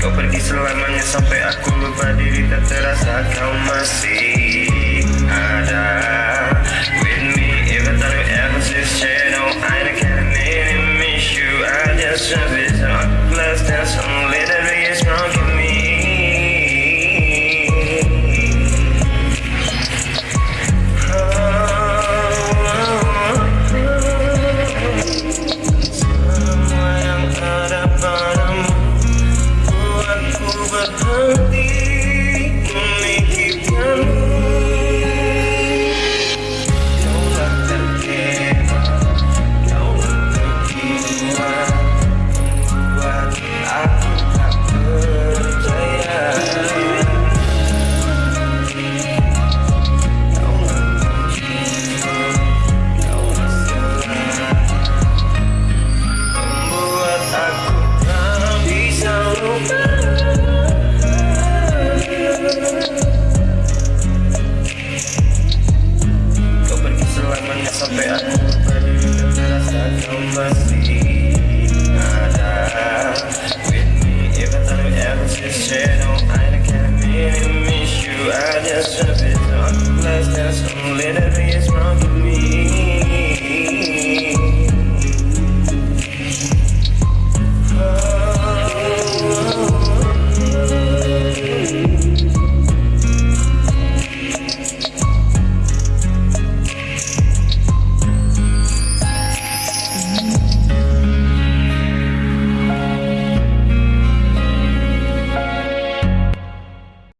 Kau pergi selamanya sampai aku lupa diri tak terasa kau masih just tripping, so I'm blessed, that's some little bit